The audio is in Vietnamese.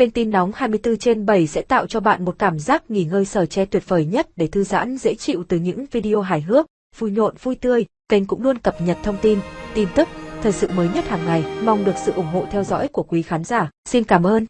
Kênh tin nóng 24 trên 7 sẽ tạo cho bạn một cảm giác nghỉ ngơi sở che tuyệt vời nhất để thư giãn dễ chịu từ những video hài hước, vui nhộn vui tươi. Kênh cũng luôn cập nhật thông tin, tin tức, thời sự mới nhất hàng ngày. Mong được sự ủng hộ theo dõi của quý khán giả. Xin cảm ơn.